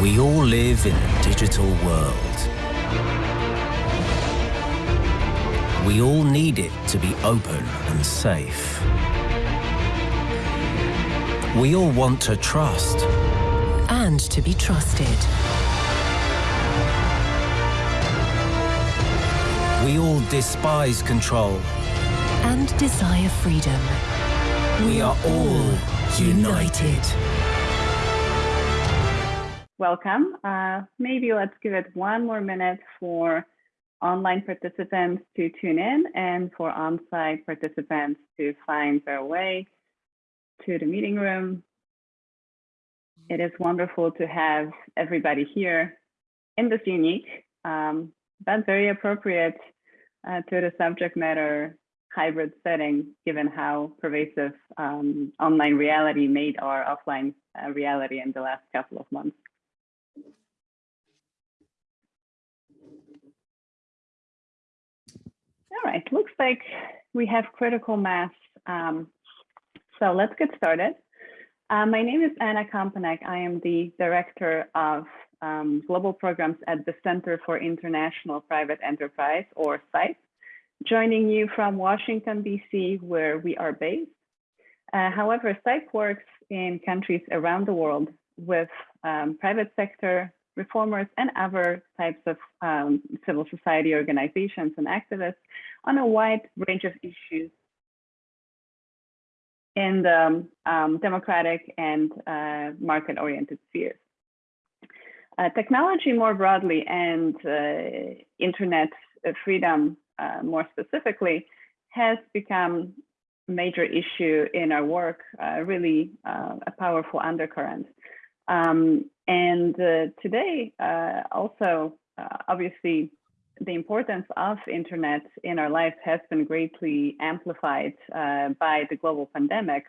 We all live in a digital world. We all need it to be open and safe. We all want to trust. And to be trusted. We all despise control. And desire freedom. We are all united. Welcome. Uh, maybe let's give it one more minute for online participants to tune in and for on-site participants to find their way to the meeting room. It is wonderful to have everybody here in this unique, um, but very appropriate uh, to the subject matter hybrid setting, given how pervasive um, online reality made our offline uh, reality in the last couple of months. All right, looks like we have critical mass. Um, so let's get started. Uh, my name is Anna Kompanek. I am the Director of um, Global Programs at the Center for International Private Enterprise, or CIPE, joining you from Washington, DC, where we are based. Uh, however, CIPE works in countries around the world with um, private sector reformers and other types of um, civil society organizations and activists on a wide range of issues in the um, democratic and uh, market-oriented spheres. Uh, technology more broadly and uh, internet freedom uh, more specifically has become a major issue in our work, uh, really uh, a powerful undercurrent. Um, and today also, obviously, the importance of internet in our lives has been greatly amplified uh, by the global pandemic.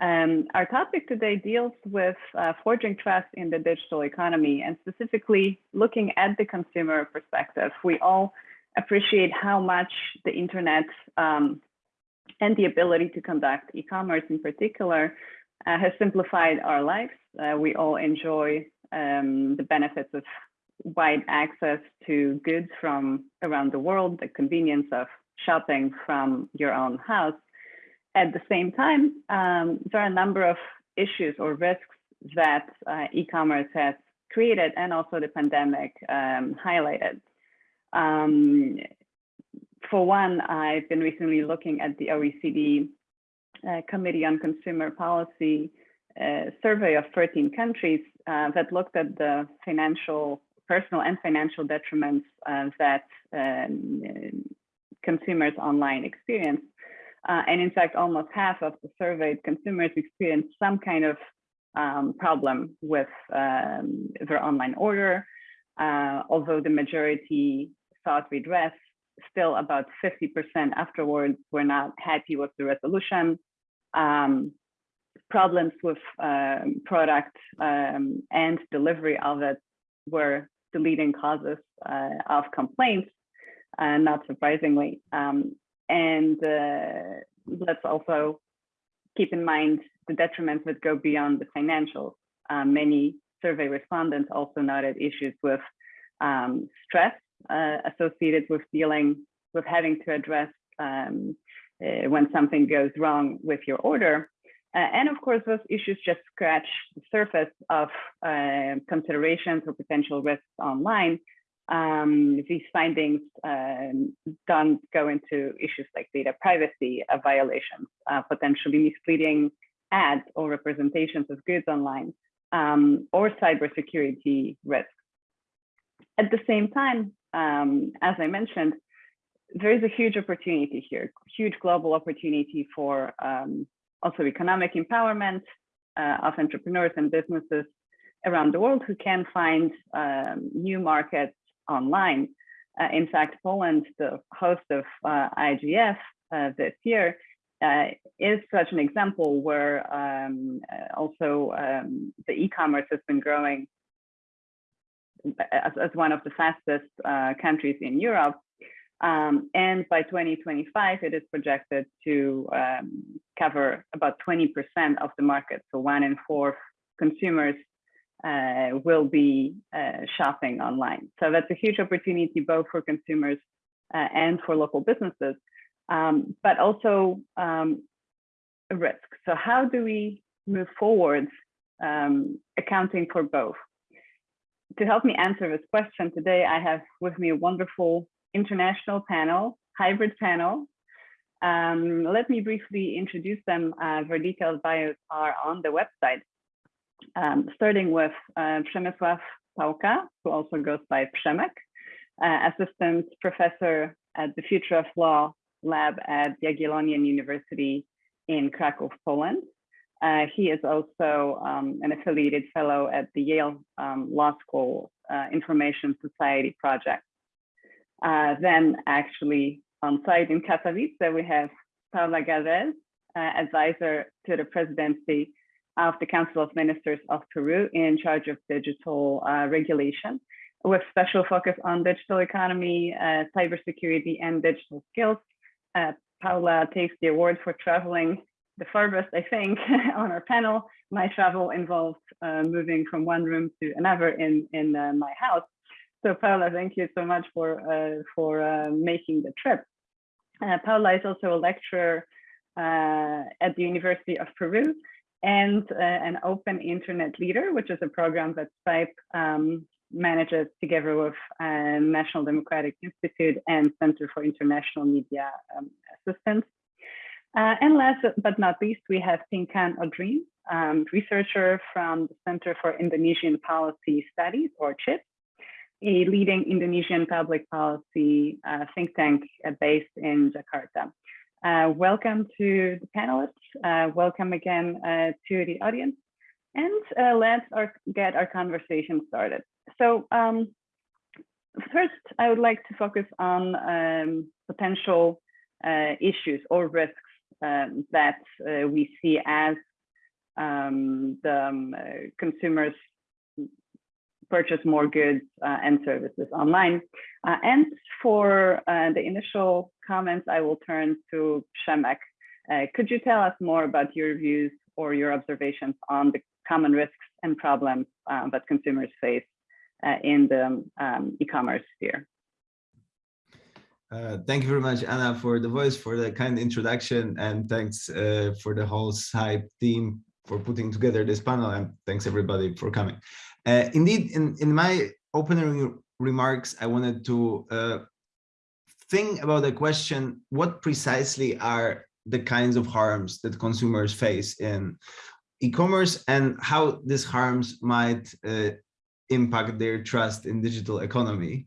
Um, our topic today deals with uh, forging trust in the digital economy and specifically looking at the consumer perspective. We all appreciate how much the internet um, and the ability to conduct e-commerce in particular uh, has simplified our lives. Uh, we all enjoy um, the benefits of wide access to goods from around the world, the convenience of shopping from your own house. At the same time, um, there are a number of issues or risks that uh, e-commerce has created and also the pandemic um, highlighted. Um, for one, I've been recently looking at the OECD uh, Committee on Consumer Policy uh, survey of 13 countries uh, that looked at the financial personal and financial detriments uh, that um, consumers online experience. Uh, and in fact, almost half of the surveyed consumers experience some kind of um, problem with um, their online order, uh, although the majority sought redress, still about 50% afterwards were not happy with the resolution. Um, problems with um, product um, and delivery of it were the leading causes uh, of complaints, uh, not surprisingly. Um, and uh, let's also keep in mind the detriments that go beyond the financials. Uh, many survey respondents also noted issues with um, stress uh, associated with dealing with having to address um, uh, when something goes wrong with your order. Uh, and of course, those issues just scratch the surface of uh, considerations or potential risks online. Um, these findings um, don't go into issues like data privacy uh, violations, uh, potentially misleading ads or representations of goods online, um, or cybersecurity risks. At the same time, um, as I mentioned, there is a huge opportunity here, huge global opportunity for um, also economic empowerment uh, of entrepreneurs and businesses around the world who can find um, new markets online. Uh, in fact, Poland, the host of uh, IGF uh, this year, uh, is such an example where um, uh, also um, the e-commerce has been growing as, as, one of the fastest countries in Europe. Um, and by 2025, it is projected to um, cover about 20% of the market. So one in four consumers uh, will be uh, shopping online. So that's a huge opportunity both for consumers uh, and for local businesses, um, but also um, a risk. So how do we move forward um, accounting for both? To help me answer this question today, I have with me a wonderful international panel, hybrid panel. Um, let me briefly introduce them. Uh, their detailed bios are on the website um, starting with uh, Przemysław Pałka, who also goes by Przemek, uh, assistant professor at the Future of Law lab at Jagiellonian University in Krakow, Poland. Uh, he is also um, an affiliated fellow at the Yale um, Law School uh, Information Society Project. Uh, then actually on site in Katowice, we have Paula Gavez, uh, advisor to the presidency of the Council of Ministers of Peru in charge of digital uh, regulation with special focus on digital economy, uh, cybersecurity, and digital skills. Uh, Paula takes the award for traveling the farthest, I think, on our panel. My travel involved uh, moving from one room to another in, in uh, my house. So Paula, thank you so much for, uh, for making the trip. Paula is also a lecturer at the University of Peru and uh, an open internet leader, which is a program that CIPE um, manages together with uh, National Democratic Institute and Center for International Media um, Assistance. Uh, and last but not least, we have Pingkan Audrine, um, researcher from the Center for Indonesian Policy Studies, or CIPS, a leading Indonesian public policy uh, think tank uh, based in Jakarta. Uh, welcome to the panelists. Uh, welcome again uh, to the audience. And uh, let's our, get our conversation started. So um, first, I would like to focus on um, potential issues or risks um, that we see as um, the um, consumers purchase more goods uh, and services online. Uh, and for uh, the initial comments, I will turn to Przemek. Uh, could you tell us more about your views or your observations on the common risks and problems uh, that consumers face in the um, e-commerce sphere? Uh, thank you very much, Anna, for the voice, for the kind introduction, and thanks uh, for the whole CIPE team for putting together this panel, and thanks everybody for coming. Uh, indeed, in, in my opening remarks, I wanted to uh, think about the question, what precisely are the kinds of harms that consumers face in e-commerce and how these harms might uh, impact their trust in digital economy.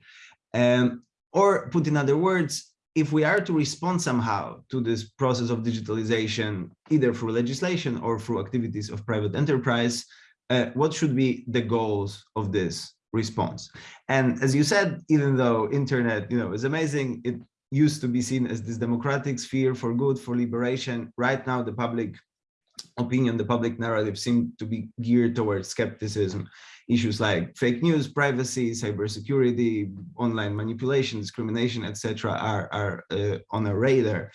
Um, or put in other words, if we are to respond somehow to this process of digitalization, either through legislation or through activities of private enterprise, uh, what should be the goals of this response? And as you said, even though internet, you know, is amazing, it used to be seen as this democratic sphere for good, for liberation. Right now, the public opinion, the public narrative seem to be geared towards skepticism. Issues like fake news, privacy, cybersecurity, online manipulation, discrimination, etc., are, are uh, on a radar.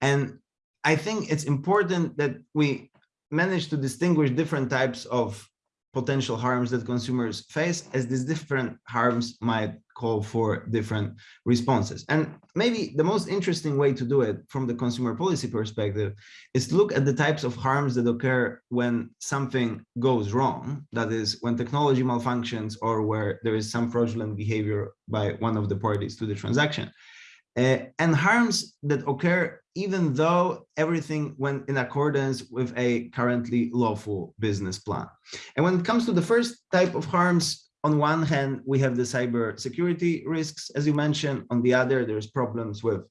And I think it's important that we manage to distinguish different types of potential harms that consumers face as these different harms might call for different responses. And maybe the most interesting way to do it from the consumer policy perspective is to look at the types of harms that occur when something goes wrong, that is when technology malfunctions or where there is some fraudulent behavior by one of the parties to the transaction. Uh, and harms that occur even though everything went in accordance with a currently lawful business plan. And when it comes to the first type of harms, on one hand, we have the cyber security risks, as you mentioned. On the other, there's problems with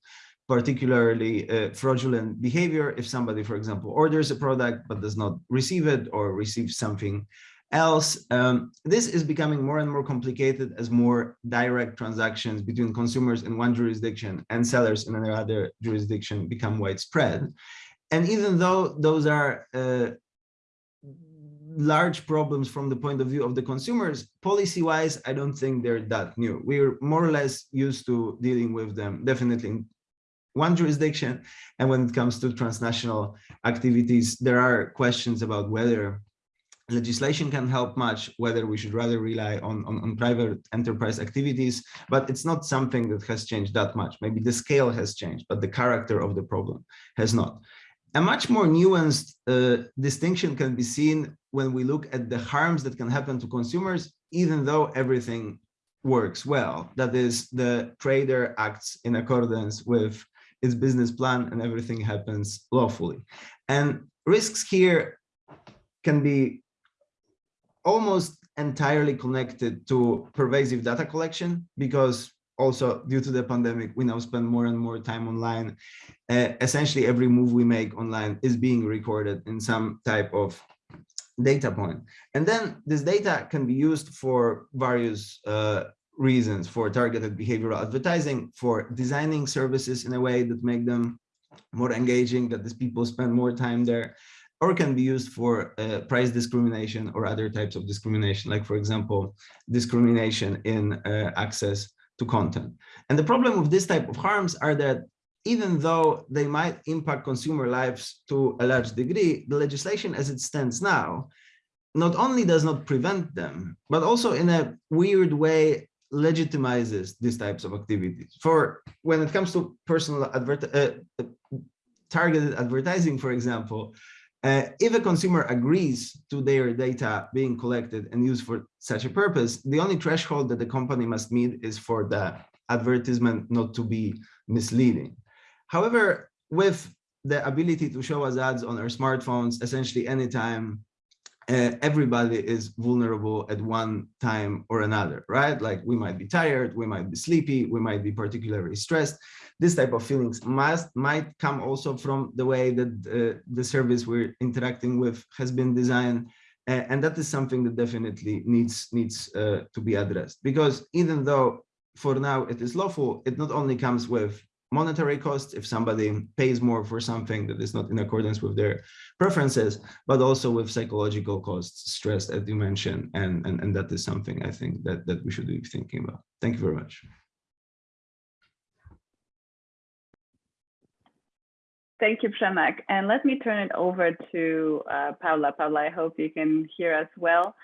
particularly uh, fraudulent behavior. If somebody, for example, orders a product but does not receive it or receives something else. Um, this is becoming more and more complicated as more direct transactions between consumers in one jurisdiction and sellers in another jurisdiction become widespread. And even though those are uh, large problems from the point of view of the consumers, policy-wise, I don't think they're that new. We're more or less used to dealing with them, definitely in one jurisdiction. And when it comes to transnational activities, there are questions about whether legislation can help much, whether we should rather rely on, on, on, private enterprise activities, but it's not something that has changed that much. Maybe the scale has changed, but the character of the problem has not. A much more nuanced uh, distinction can be seen when we look at the harms that can happen to consumers, even though everything works well. That is, the trader acts in accordance with its business plan and everything happens lawfully. And risks here can be almost entirely connected to pervasive data collection because also due to the pandemic, we now spend more and more time online. Uh, essentially, every move we make online is being recorded in some type of data point. And then this data can be used for various uh, reasons, for targeted behavioral advertising, for designing services in a way that make them more engaging, that these people spend more time there or can be used for uh, price discrimination or other types of discrimination, like, for example, discrimination in uh, access to content. And the problem with this type of harms are that even though they might impact consumer lives to a large degree, the legislation as it stands now not only does not prevent them, but also in a weird way legitimizes these types of activities. For when it comes to personal uh, targeted advertising, for example, uh, if a consumer agrees to their data being collected and used for such a purpose, the only threshold that the company must meet is for the advertisement not to be misleading. However, with the ability to show us ads on our smartphones essentially anytime uh, everybody is vulnerable at one time or another, right? Like we might be tired, we might be sleepy, we might be particularly stressed. This type of feelings must might come also from the way that uh, the service we're interacting with has been designed. Uh, and that is something that definitely needs needs uh, to be addressed because even though for now it is lawful, it not only comes with monetary costs if somebody pays more for something that is not in accordance with their preferences, but also with psychological costs, stress, as you mentioned, and, and, and that is something I think that, that we should be thinking about. Thank you very much. Thank you, Przemek. And let me turn it over to uh, Paula. Paula, I hope you can hear us well.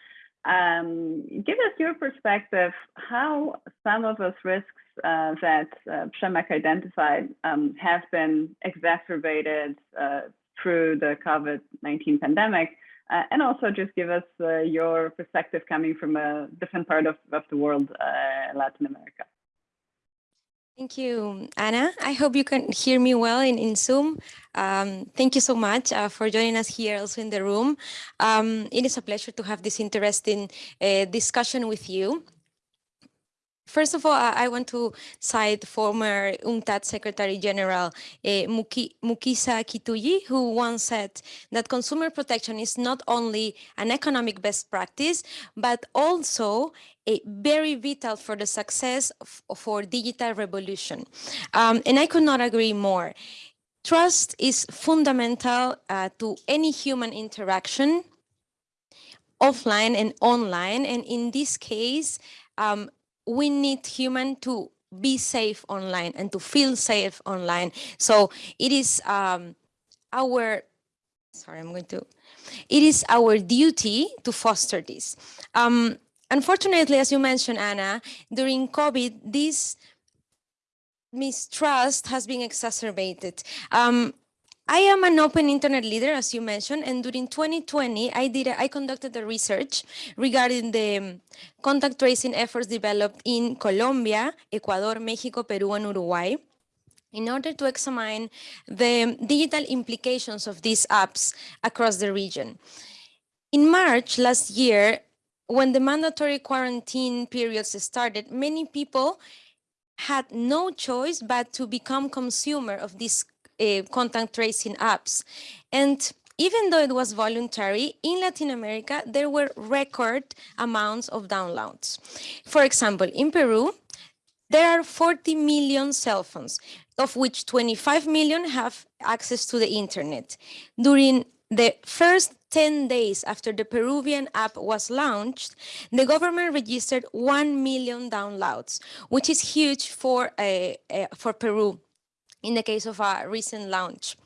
Um, give us your perspective, how some of those risks uh, that uh, identified um, have been exacerbated uh, through the COVID-19 pandemic, uh, and also just give us uh, your perspective coming from a different part of, of the world, uh, Latin America. Thank you, Anna. I hope you can hear me well in, in Zoom. Um, thank you so much uh, for joining us here also in the room. Um, it is a pleasure to have this interesting uh, discussion with you. First of all, I want to cite former UNCTAD Secretary General uh, Mukhisa Kituyi, who once said that consumer protection is not only an economic best practice, but also a very vital for the success of, for digital revolution. Um, and I could not agree more. Trust is fundamental uh, to any human interaction, offline and online. And in this case, um, we need human to be safe online and to feel safe online. So it is um, our, sorry, I'm going to, it is our duty to foster this. Um, unfortunately, as you mentioned, Anna, during COVID, this mistrust has been exacerbated. Um, I am an open internet leader, as you mentioned, and during 2020, I did a, I conducted a research regarding the um, contact tracing efforts developed in Colombia, Ecuador, Mexico, Peru, and Uruguay in order to examine the digital implications of these apps across the region. In March last year, when the mandatory quarantine periods started, many people had no choice but to become consumer of these uh, contact tracing apps. And even though it was voluntary, in Latin America, there were record amounts of downloads. For example, in Peru, there are 40 million cell phones, of which 25 million have access to the internet. During the first 10 days after the Peruvian app was launched, the government registered 1 million downloads, which is huge for, uh, uh, for Peru. in the case of a recent launch.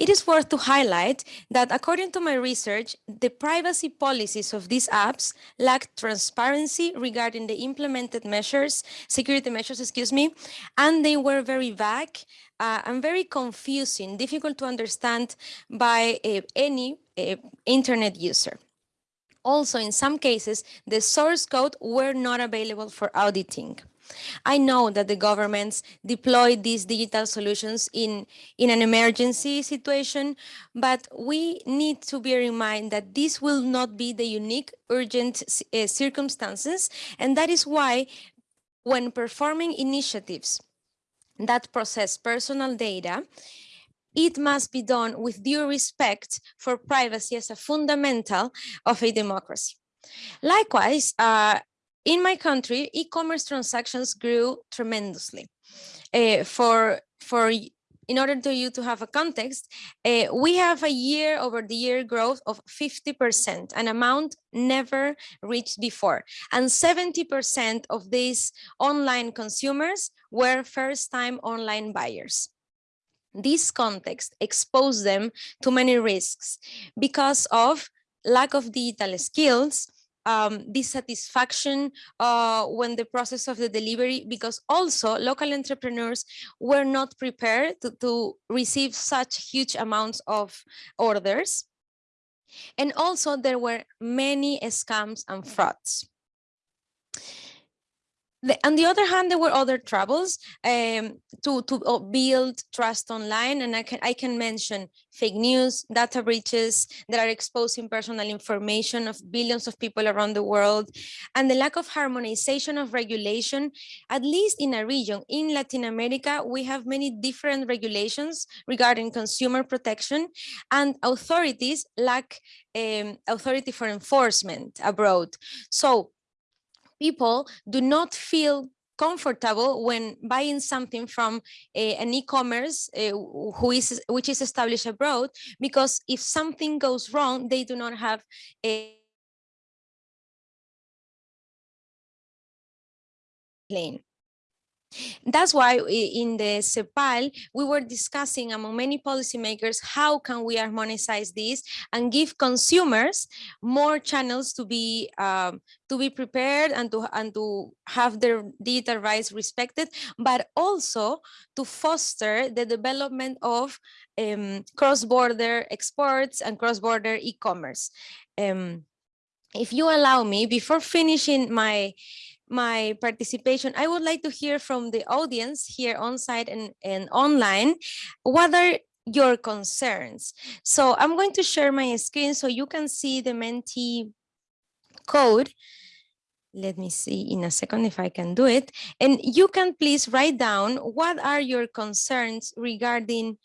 It is worth to highlight that according to my research, the privacy policies of these apps lack transparency regarding the implemented measures, security measures, excuse me, and they were very vague uh, and very confusing, difficult to understand by uh, any uh, internet user. Also, in some cases, the source code were not available for auditing. I know that the governments deploy these digital solutions in, in an emergency situation, but we need to bear in mind that this will not be the unique urgent uh, circumstances. And that is why when performing initiatives that process personal data, it must be done with due respect for privacy as a fundamental of a democracy. Likewise, uh, in my country, e-commerce transactions grew tremendously. Uh, for for in order to you to have a context, uh, we have a year over the year growth of 50%, an amount never reached before. And 70% of these online consumers were first time online buyers. This context exposed them to many risks because of lack of digital skills, um, dissatisfaction uh, when the process of the delivery, because also local entrepreneurs were not prepared to, to receive such huge amounts of orders. And also there were many scams and frauds. The, on the other hand, there were other troubles um, to, to uh, build trust online. And I can, I can mention fake news, data breaches that are exposing personal information of billions of people around the world, and the lack of harmonization of regulation, at least in a region. In Latin America, we have many different regulations regarding consumer protection, and authorities lack um, authority for enforcement abroad. So people do not feel comfortable when buying something from a, an e-commerce uh, who is which is established abroad because if something goes wrong they do not have a plane that's why in the CEPAL, we were discussing among many policymakers, how can we harmonize this and give consumers more channels to be um, to be prepared and to and to have their digital rights respected, but also to foster the development of um, cross-border exports and cross-border e-commerce. Um, if you allow me, before finishing my my participation, I would like to hear from the audience here on site and, and online. What are your concerns? So I'm going to share my screen so you can see the Menti code. Let me see in a second if I can do it. And you can please write down what are your concerns regarding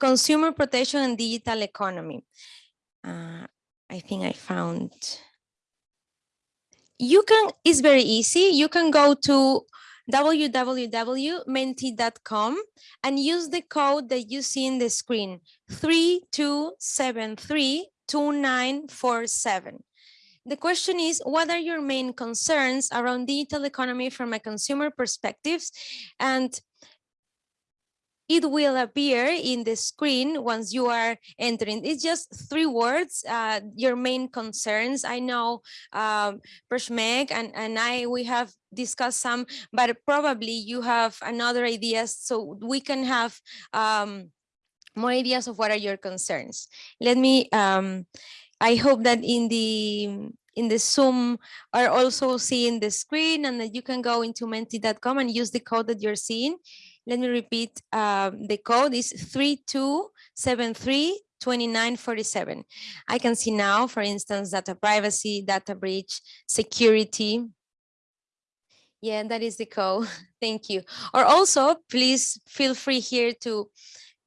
consumer protection and digital economy. Uh, I think I found you can, it's very easy. You can go to www.menti.com and use the code that you see in the screen, 32732947. The question is, what are your main concerns around digital economy from a consumer perspectives? And it will appear in the screen once you are entering. It's just three words, uh, your main concerns. I know um, Przemek and, and I, we have discussed some, but probably you have another ideas so we can have um, more ideas of what are your concerns. Let me, um, I hope that in the in the Zoom are also seeing the screen and that you can go into menti.com and use the code that you're seeing. Let me repeat, um, the code is 32732947. I can see now, for instance, data privacy, data breach, security. Yeah, that is the code. Thank you. Or also, please feel free here to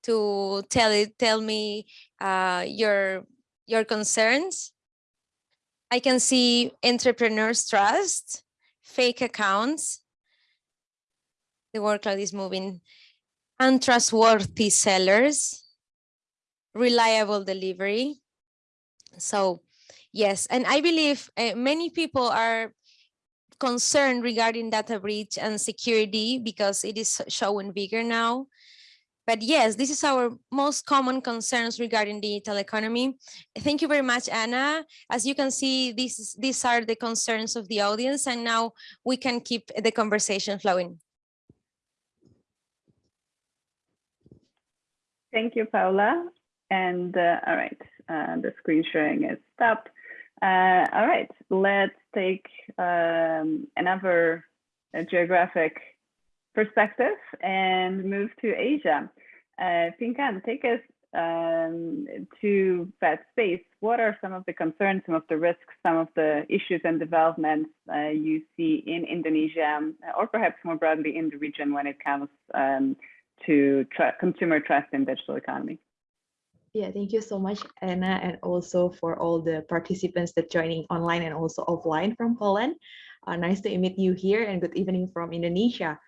to tell it, tell me uh, your your concerns. I can see entrepreneurs trust, fake accounts, the workload is moving. Untrustworthy sellers, reliable delivery. So yes, and I believe uh, many people are concerned regarding data breach and security because it is showing bigger now. but yes, this is our most common concerns regarding the digital economy. Thank you very much, Anna. As you can see, this is, these are the concerns of the audience, and now we can keep the conversation flowing. Thank you, Paula. And uh, all right, uh, the screen sharing is stopped. Uh, all right, let's take um, another geographic perspective and move to Asia. Uh, Pingkan, take us um, to that space. What are some of the concerns, some of the risks, some of the issues and developments uh, you see in Indonesia, or perhaps more broadly in the region when it comes um, to consumer trust in digital economy? Yeah, thank you so much, Anna, and also for all the participants that joining online and also offline from Poland. Uh, nice to meet you here and good evening from Indonesia.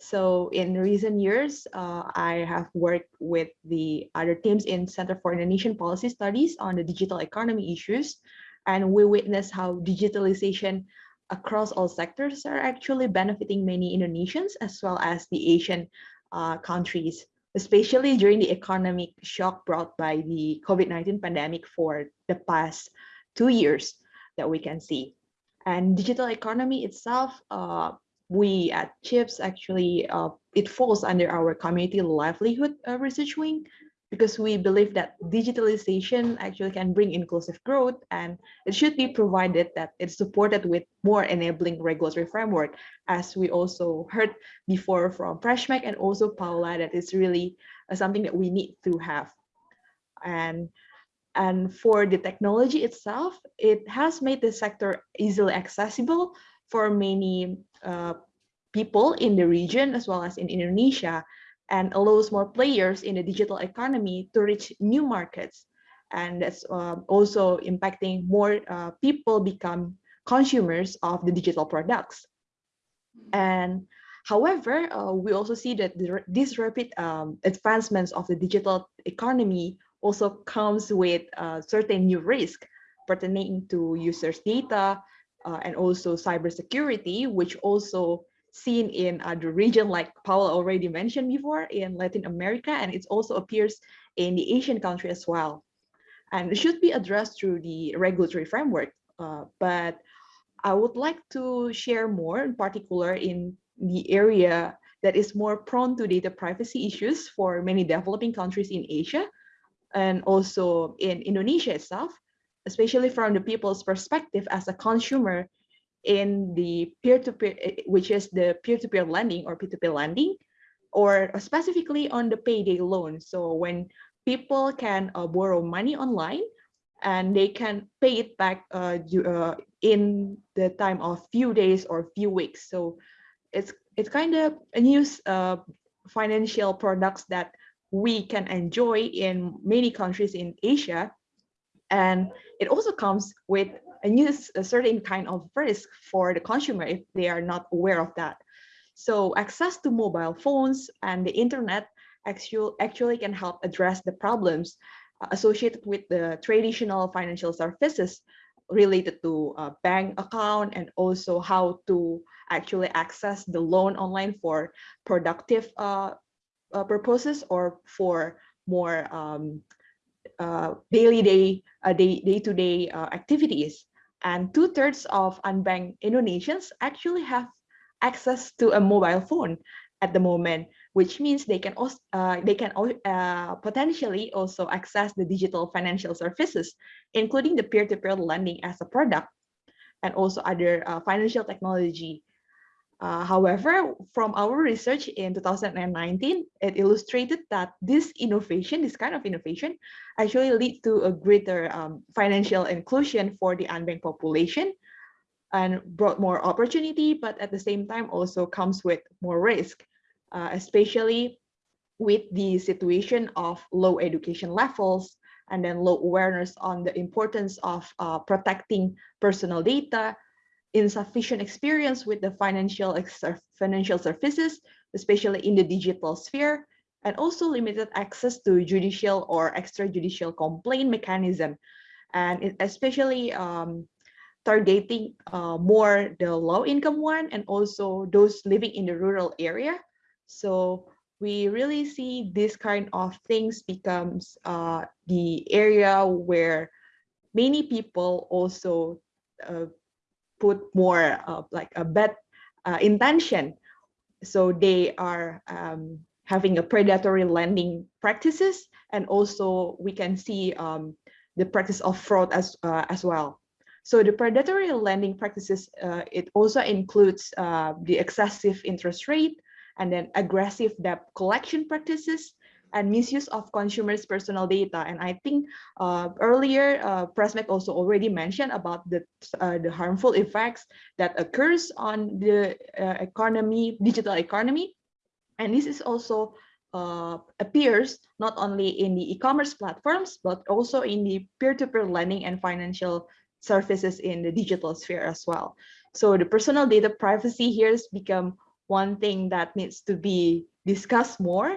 So in recent years, uh, I have worked with the other teams in Center for Indonesian Policy Studies on the digital economy issues. And we witness how digitalization across all sectors are actually benefiting many Indonesians as well as the Asian uh, countries especially during the economic shock brought by the COVID-19 pandemic for the past two years that we can see. And digital economy itself, uh, we at CIPS actually, uh, it falls under our community livelihood uh, research wing, because we believe that digitalization actually can bring inclusive growth and it should be provided that it's supported with more enabling regulatory framework as we also heard before from Przemek and also Paula that is really uh, something that we need to have. And and for the technology itself it has made the sector easily accessible for many uh, people in the region as well as in Indonesia and allows more players in the digital economy to reach new markets. And that's uh, also impacting more uh, people become consumers of the digital products. And however, uh, we also see that this rapid um, advancements of the digital economy also comes with certain new risk pertaining to users' data uh, and also cybersecurity, which also seen in other region like Paul already mentioned before in Latin America and it also appears in the Asian country as well. And it should be addressed through the regulatory framework. Uh, but I would like to share more in particular in the area that is more prone to data privacy issues for many developing countries in Asia and also in Indonesia itself, especially from the people's perspective as a consumer in the peer-to-peer, -peer, eh, which is the peer-to-peer -peer lending or P2P lending, or specifically on the payday loan. So when people can uh, borrow money online and they can pay it back uh, uh, in the time of few days or few weeks. So it's it's kind of a new uh, financial products that we can enjoy in many countries in Asia. And it also comes with and use a certain kind of risk for the consumer if they are not aware of that. So access to mobile phones and the internet actually, actually can help address the problems uh, associated with the traditional financial services related to a bank account and also how to actually access the loan online for productive uh, uh, purposes or for more um, uh, daily day, uh, day, day to day uh, activities. And two thirds of unbanked Indonesians actually have access to a mobile phone at the moment, which means they can also uh, they can uh, potentially also access the digital financial services, including the peer-to-peer -peer lending as a product, and also other uh, financial technology uh, however, from our research in 2019, it illustrated that this innovation, this kind of innovation, actually lead to a greater um, financial inclusion for the unbanked population and brought more opportunity, but at the same time also comes with more risk, uh, especially with the situation of low education levels and then low awareness on the importance of uh, protecting personal data insufficient experience with the financial financial services, especially in the digital sphere, and also limited access to judicial or extrajudicial complaint mechanism, and especially um, targeting uh, more the low income one and also those living in the rural area. So we really see this kind of things becomes uh, the area where many people also uh, put more uh, like a bad uh, intention. So they are um, having a predatory lending practices, and also we can see um, the practice of fraud as uh, as well. So the predatory lending practices, uh, it also includes uh, the excessive interest rate, and then aggressive debt collection practices and misuse of consumers' personal data. And I think uh, earlier, uh, also already mentioned about the, uh, the harmful effects that occurs on the uh, economy, digital economy. And this is also uh, appears not only in the e-commerce platforms, but also in the peer-to-peer -peer lending and financial services in the digital sphere as well. So the personal data privacy here has become one thing that needs to be discussed more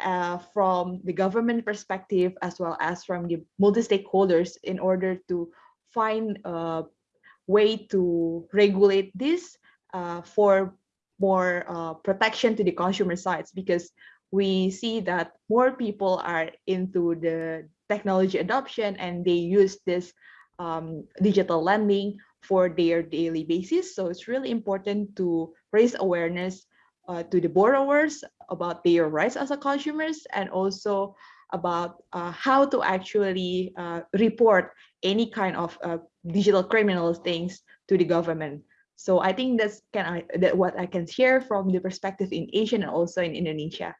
uh, from the government perspective as well as from the multi-stakeholders in order to find a way to regulate this uh, for more uh, protection to the consumer sides because we see that more people are into the technology adoption and they use this um, digital lending for their daily basis. So it's really important to raise awareness uh, to the borrowers about their rights as a consumers and also about uh, how to actually uh, report any kind of uh, digital criminal things to the government. So I think that's can I that what I can share from the perspective in Asia and also in Indonesia.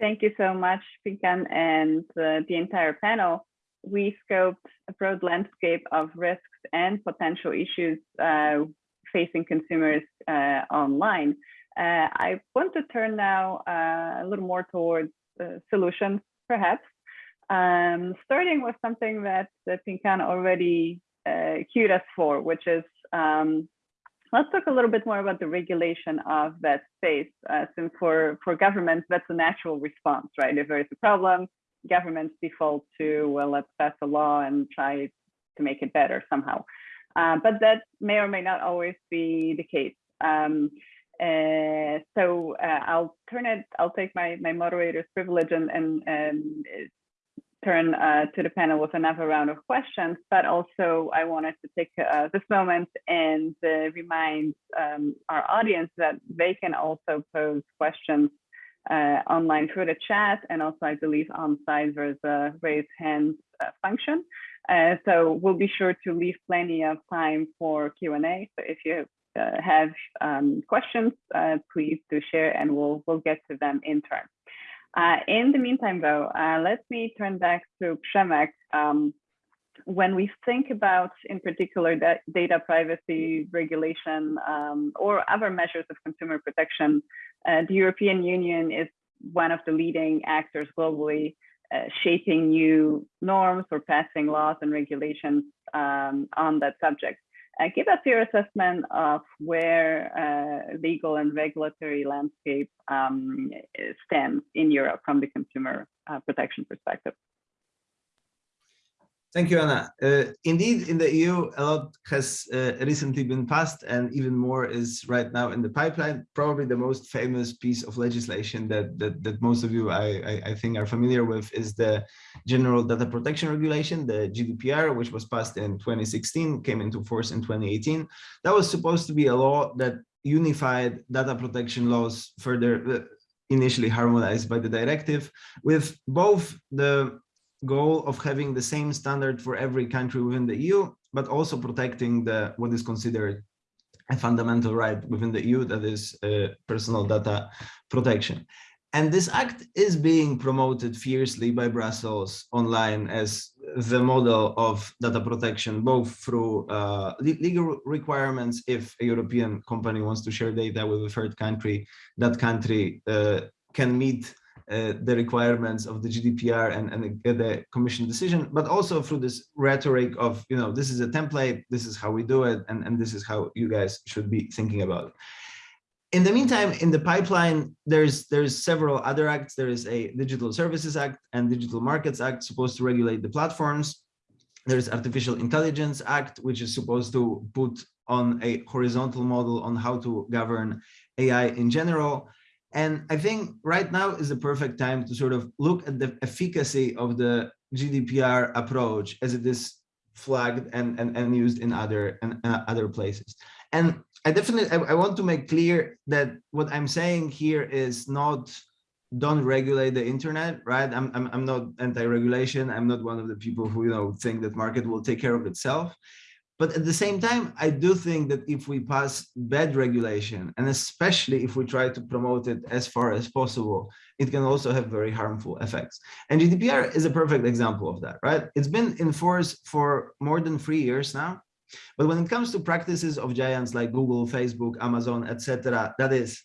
Thank you so much, Pingkan, and uh, the entire panel. We scoped a broad landscape of risks and potential issues uh, facing consumers uh, online. Uh, I want to turn now uh, a little more towards solutions, perhaps, um, starting with something that, that Pingkan already cued us for, which is um, let's talk a little bit more about the regulation of that space. Uh, since for, for governments, that's a natural response, right? If there's a problem, governments default to, well, let's pass a law and try to make it better somehow. Uh, but that may or may not always be the case. Um, uh, so uh, I'll turn it, I'll take my, my moderator's privilege and, and, and turn uh, to the panel with another round of questions, but also I wanted to take uh, this moment and remind um, our audience that they can also pose questions online through the chat and also I believe on site there's a raise hands function. Uh, so we'll be sure to leave plenty of time for Q&A. So if you uh, have um, questions, uh, please do share and we'll, we'll get to them in turn. Uh, in the meantime, though, uh, let me turn back to Przemek. Um, when we think about, in particular, that data privacy regulation um, or other measures of consumer protection, the European Union is one of the leading actors globally uh, shaping new norms or passing laws and regulations um, on that subject. Uh, give us your assessment of where uh, legal and regulatory landscape um, stands in Europe from the consumer uh, protection perspective. Thank you, Anna. Uh, indeed, in the EU, a lot has uh, recently been passed and even more is right now in the pipeline. Probably the most famous piece of legislation that, that, that most of you, I, I, I, think, are familiar with is the General Data Protection Regulation, the GDPR, which was passed in 2016, came into force in 2018. That was supposed to be a law that unified data protection laws further uh, initially harmonized by the directive with both the goal of having the same standard for every country within the EU, but also protecting the what is considered a fundamental right within the EU, that is uh, personal data protection. And this act is being promoted fiercely by Brussels online as the model of data protection, both through uh, legal requirements. If a European company wants to share data with a third country, that country uh, can meet Uh, the requirements of the GDPR and, and the, the, commission decision, but also through this rhetoric of, you know, this is a template, this is how we do it, and, and this is how you guys should be thinking about it. In the meantime, in the pipeline, there's there's several other acts. There is a Digital Services Act and Digital Markets Act supposed to regulate the platforms. There's Artificial Intelligence Act, which is supposed to put on a horizontal model on how to govern AI in general. And I think right now is the perfect time to sort of look at the efficacy of the GDPR approach as it is flagged and, and, and used in other and uh, other places. And I definitely I, I want to make clear that what I'm saying here is not don't regulate the internet, right? I'm, I'm, I'm not anti-regulation. I'm not one of the people who, you know, think that market will take care of itself. But at the same time, I do think that if we pass bad regulation, and especially if we try to promote it as far as possible, it can also have very harmful effects. And GDPR is a perfect example of that, right? It's been in force for more than three years now. But when it comes to practices of giants like Google, Facebook, Amazon, etc., that is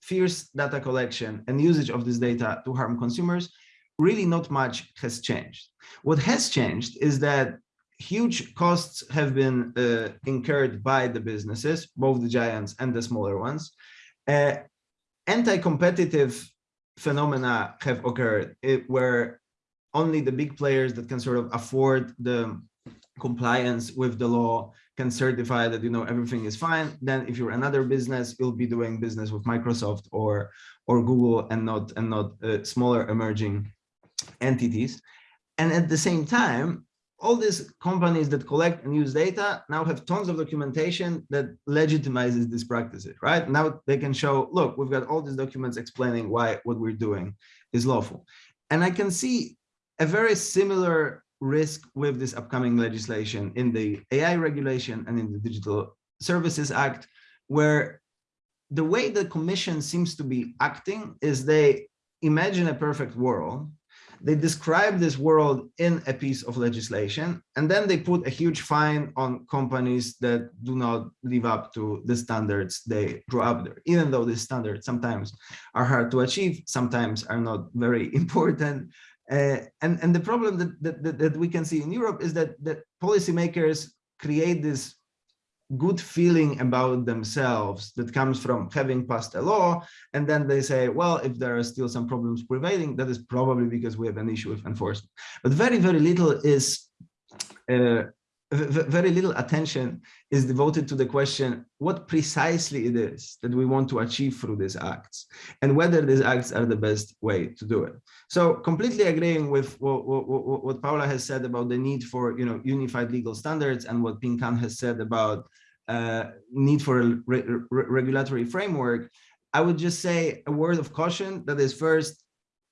fierce data collection and usage of this data to harm consumers, really not much has changed. What has changed is that huge costs have been uh, incurred by the businesses, both the giants and the smaller ones. Uh, Anti-competitive phenomena have occurred it, where only the big players that can sort of afford the compliance with the law can certify that you know everything is fine then if you're another business you'll be doing business with microsoft or or google and not and not uh, smaller emerging entities and at the same time all these companies that collect and use data now have tons of documentation that legitimizes these practices, right? Now they can show, look, we've got all these documents explaining why what we're doing is lawful. And I can see a very similar risk with this upcoming legislation in the AI regulation and in the Digital Services Act, where the way the commission seems to be acting is they imagine a perfect world they describe this world in a piece of legislation, and then they put a huge fine on companies that do not live up to the standards they draw up there, even though these standards sometimes are hard to achieve, sometimes are not very important. Uh, and, and the problem that, that, that we can see in Europe is that, that policymakers create this good feeling about themselves that comes from having passed a law and then they say well if there are still some problems prevailing that is probably because we have an issue with enforcement. But very very little is uh, very little attention is devoted to the question what precisely it is that we want to achieve through these acts and whether these acts are the best way to do it. So completely agreeing with what, what, what paula has said about the need for you know unified legal standards and what Pingkan has said about uh, need for a re re regulatory framework, I would just say a word of caution that is first,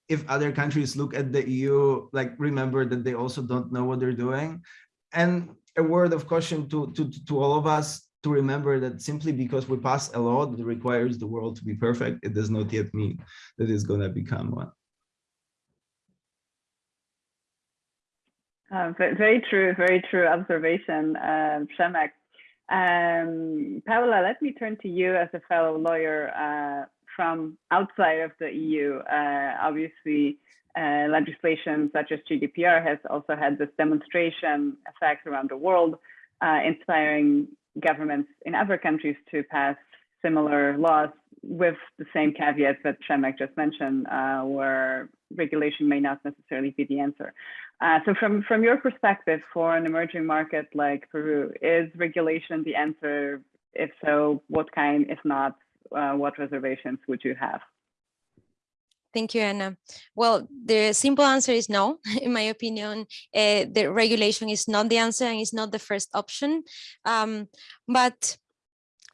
if other countries look at the EU, like remember that they also don't know what they're doing. And a word of caution to, to, to all of us to remember that simply because we pass a law that requires the world to be perfect, it does not yet mean that it's going to become one. Uh, very true, very true observation, uh, Przemek. Um, Paula, let me turn to you as a fellow lawyer uh, from outside of the EU. Uh, obviously, uh, legislation such as GDPR has also had this demonstration effect around the world, uh, inspiring governments in other countries to pass similar laws with the same caveats that Przemek just mentioned, uh, where regulation may not necessarily be the answer. Uh, so from, from your perspective for an emerging market like Peru, is regulation the answer? If so, what kind? If not, uh, what reservations would you have? Thank you, Anna. Well, the simple answer is no. In my opinion, uh, the regulation is not the answer and it's not the first option. Um, but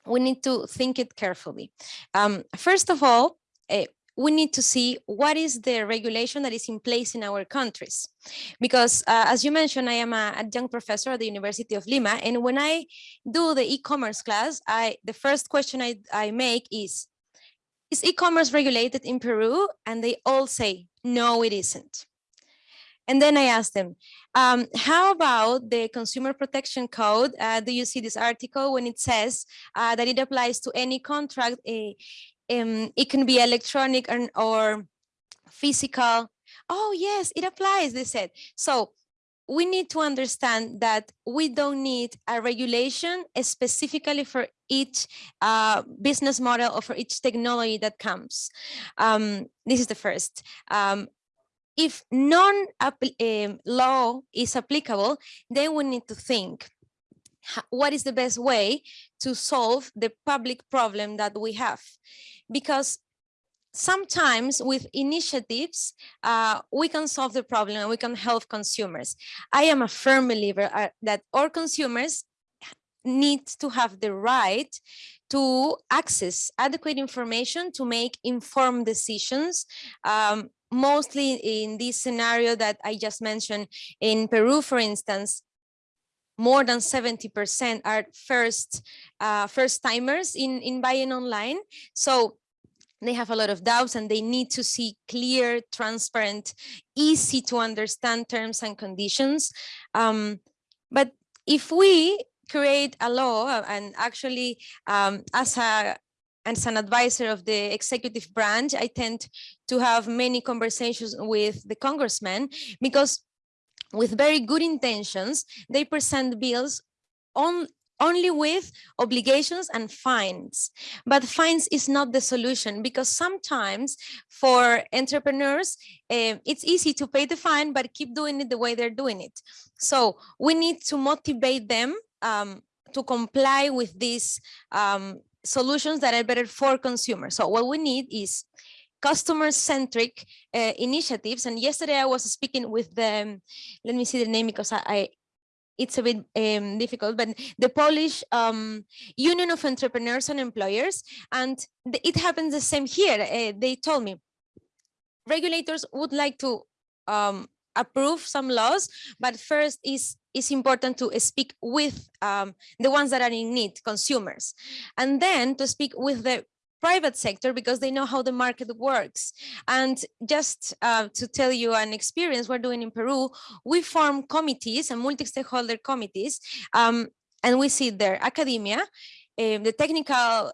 we need to think it carefully. Um, first of all, uh, we need to see what is the regulation that is in place in our countries. Because uh, as you mentioned, I am a adjunct professor at the University of Lima. And when I do the e-commerce class, I the first question I, I make is, is e-commerce regulated in Peru? And they all say, no, it isn't. And then I asked them, um, how about the Consumer Protection Code? Uh, do you see this article when it says uh, that it applies to any contract? Uh, um, it can be electronic or, or physical. Oh, yes, it applies, they said. So we need to understand that we don't need a regulation specifically for each uh, business model or for each technology that comes. Um, this is the first. Um, if non-law is applicable, then we need to think what is the best way to solve the public problem that we have because sometimes with initiatives, uh, we can solve the problem and we can help consumers. I am a firm believer uh, that all consumers need to have the right to access adequate information to make informed decisions. Um, mostly in this scenario that I just mentioned in Peru, for instance, more than 70% are first uh, first timers in, in buying online. So they have a lot of doubts and they need to see clear, transparent, easy to understand terms and conditions. Um, but if we create a law uh, and actually um, as a as an advisor of the executive branch, I tend to have many conversations with the congressmen because with very good intentions, they present bills on only with obligations and fines. But fines is not the solution because sometimes for entrepreneurs, uh, it's easy to pay the fine, but keep doing it the way they're doing it. So we need to motivate them um, to comply with these um, solutions that are better for consumers. So what we need is customer-centric uh, initiatives. And yesterday I was speaking with the, let me see the name because I, I it's a bit um, difficult, but the Polish um, Union of Entrepreneurs and Employers, and it happens the same here. Uh, they told me regulators would like to um, approve some laws, but first is it's important to speak with um, the ones that are in need, consumers, and then to speak with the private sector because they know how the market works. And just uh, to tell you an experience we're doing in Peru, we form committees and multi-stakeholder committees, um, and we see there academia, um, the technical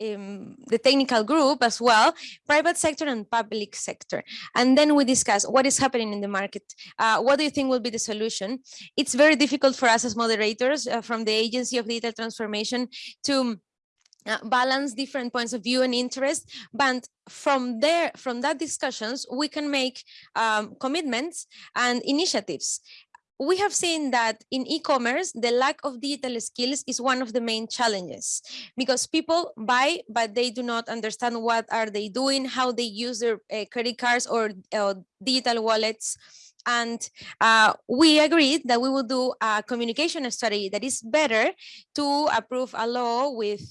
um, the technical group as well, private sector and public sector. And then we discuss what is happening in the market. Uh, what do you think will be the solution? It's very difficult for us as moderators uh, from the Agency of Digital Transformation to uh, balance different points of view and interest but from there from that discussions we can make um, commitments and initiatives we have seen that in e-commerce, the lack of digital skills is one of the main challenges because people buy, but they do not understand what are they doing, how they use their uh, credit cards or uh, digital wallets. And uh, we agreed that we will do a communication strategy that is better to approve a law with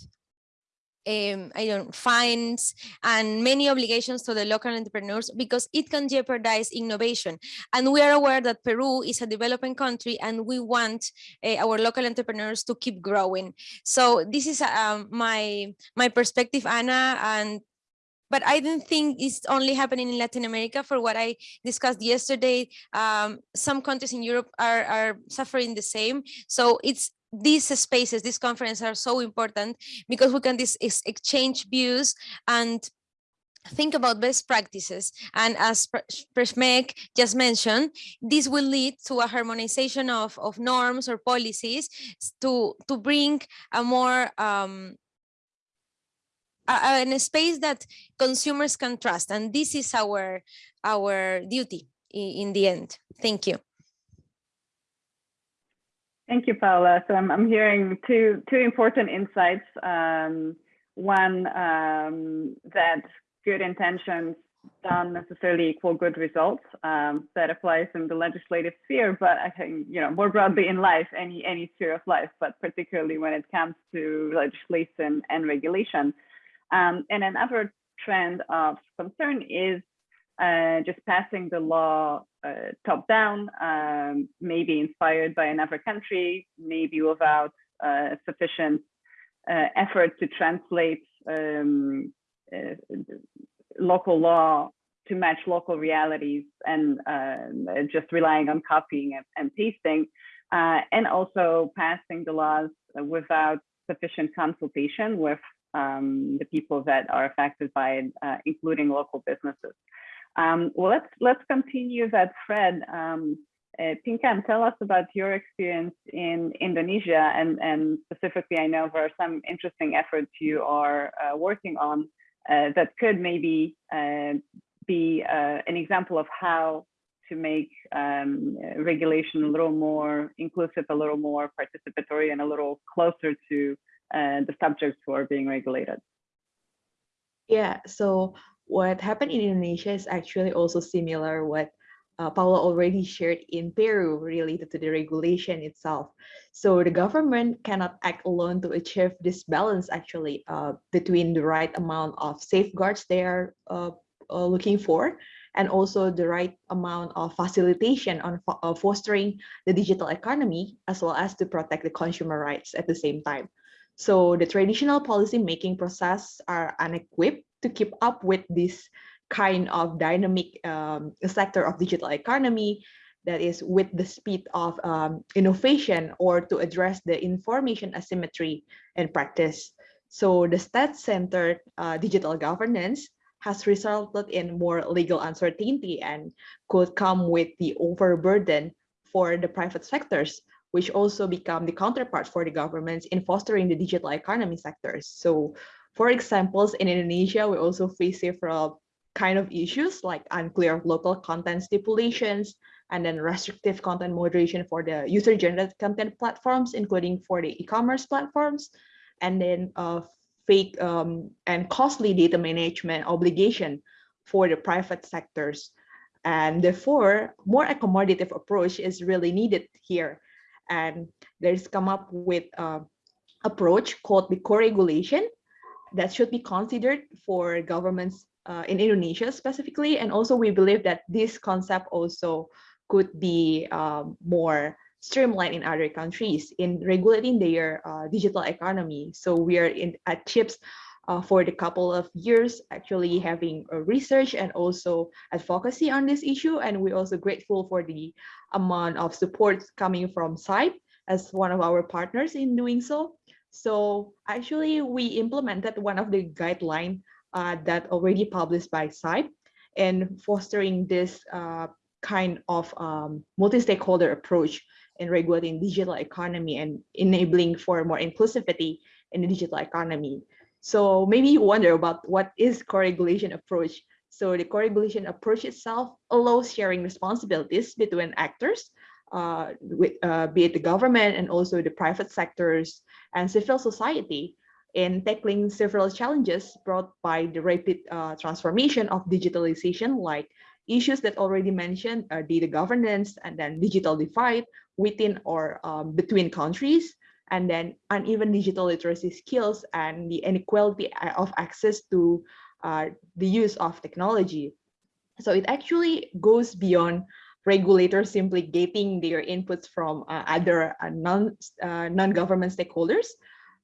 um, I don't fines and many obligations to the local entrepreneurs because it can jeopardize innovation. And we are aware that Peru is a developing country and we want uh, our local entrepreneurs to keep growing. So this is um, my my perspective, Anna, and but I don't think it's only happening in Latin America. For what I discussed yesterday, um, some countries in Europe are, are suffering the same. So it's these spaces, these conferences are so important because we can this exchange views and think about best practices. And as Przemek just mentioned, this will lead to a harmonization of, of norms or policies to, to bring a more um, a, a space that consumers can trust. And this is our, our duty in the end. Thank you. Thank you, Paula. So I'm, I'm hearing two, two important insights. Um, one, um, that good intentions don't necessarily equal good results. Um, that applies in the legislative sphere, but I think, you know, more broadly in life, any, any sphere of life, but particularly when it comes to legislation and regulation. Um, and another trend of concern is uh, just passing the law uh, top down, um, maybe inspired by another country, maybe without uh, sufficient uh, effort to translate um, uh, local law to match local realities and uh, just relying on copying and, and pasting, and also passing the laws without sufficient consultation with um, the people that are affected by it, including local businesses. Um, well, let's let's continue that thread. Um, uh, Pingkan, tell us about your experience in Indonesia, and and specifically, I know there are some interesting efforts you are uh, working on uh, that could maybe uh, be uh, an example of how to make um, regulation a little more inclusive, a little more participatory, and a little closer to uh, the subjects who are being regulated. Yeah, so what happened in Indonesia is actually also similar what uh, Paula already shared in Peru related to the regulation itself. So the government cannot act alone to achieve this balance actually uh, between the right amount of safeguards they are uh, uh looking for and also the right amount of facilitation on uh, fostering the digital economy as well as to protect the consumer rights at the same time. So the traditional policy making process are unequipped to keep up with this kind of dynamic um, sector of digital economy that is with the speed of um, innovation or to address the information asymmetry in practice. So the state-centered uh, digital governance has resulted in more legal uncertainty and could come with the overburden for the private sectors which also become the counterpart for the governments in fostering the digital economy sectors. So for examples, in Indonesia, we also face several kind of issues like unclear local content stipulations and then restrictive content moderation for the user-generated content platforms, including for the e-commerce platforms, and then uh, fake um, and costly data management obligation for the private sectors. And therefore, more accommodative approach is really needed here and there's come up with a approach called the co-regulation that should be considered for governments uh, in Indonesia specifically. And also we believe that this concept also could be um, more streamlined in other countries in regulating their uh, digital economy. So we are in at CIPS uh, for the couple of years actually having a research and also advocacy on this issue. And we're also grateful for the amount of support coming from CIPE as one of our partners in doing so. So actually we implemented one of the guidelines uh, that already published by CIPE and fostering this uh, kind of um, multi-stakeholder approach in regulating digital economy and enabling for more inclusivity in the digital economy. So maybe you wonder about what is co-regulation approach. So the co-regulation approach itself allows sharing responsibilities between actors, uh, with, uh, be it the government and also the private sectors and civil society in tackling several challenges brought by the rapid uh, transformation of digitalization, like issues that already mentioned, uh, data governance and then digital divide within or um, between countries, and then uneven digital literacy skills and the inequality of access to uh, the use of technology. So it actually goes beyond regulators simply getting their inputs from uh, other uh, non, uh, non-government stakeholders,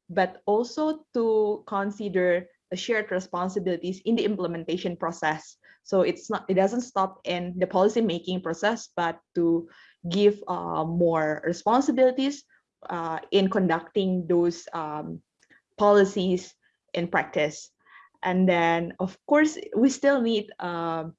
but also to consider shared responsibilities in the implementation process. So it's not, it doesn't stop in the policy making process, but to give uh, more responsibilities uh, in conducting those um, policies in practice. And then, of course, we still need uh,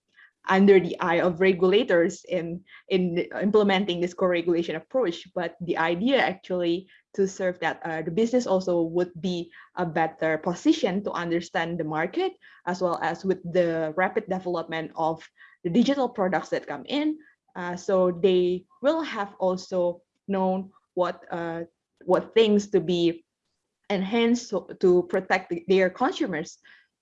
under the eye of regulators in, in implementing this co-regulation approach. But the idea actually to serve that uh, the business also would be a better position to understand the market as well as with the rapid development of the digital products that come in. Uh, so they will have also known what uh, what things to be enhanced to, protect their consumers,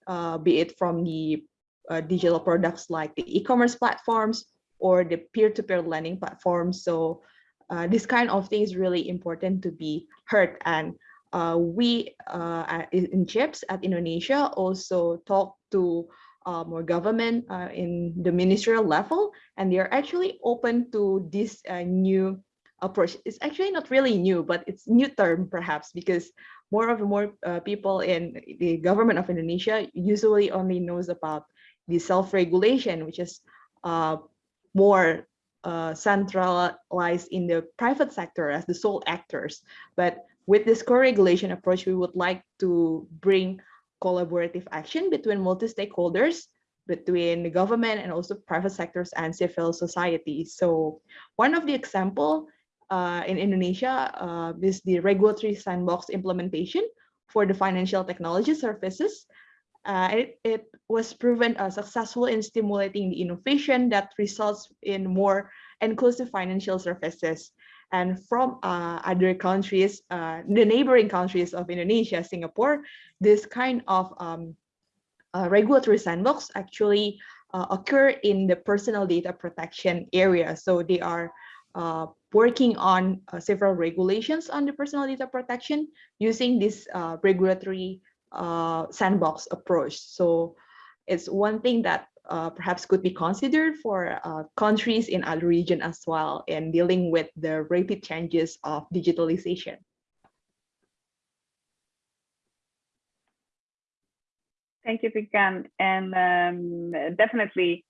uh, be it from the uh, digital products like the e-commerce platforms or the peer-to-peer -peer lending platforms. So uh, this kind of thing is really important to be heard. And uh, we uh, in CIPS at Indonesia also talk to um, more government uh, in the ministerial level, and they are actually open to this uh, new approach. It's actually not really new, but it's new term perhaps because more of more uh, people in the government of Indonesia usually only knows about the self-regulation, which is uh, more uh, centralized in the private sector as the sole actors. But with this co-regulation approach, we would like to bring collaborative action between multi-stakeholders between the government and also private sectors and civil society. So one of the example uh, in Indonesia uh, is the regulatory sandbox implementation for the financial technology services. Uh, it, it was proven uh, successful in stimulating the innovation that results in more inclusive financial services. And from uh, other countries, uh, the neighboring countries of Indonesia, Singapore, this kind of um, uh, regulatory sandbox actually uh, occur in the personal data protection area. So they are working on several regulations on the personal data protection using this regulatory uh, sandbox approach. So it's one thing that uh, perhaps could be considered for countries in other region as well in dealing with the rapid changes of digitalization. Thank you, Pingkan. And um, definitely,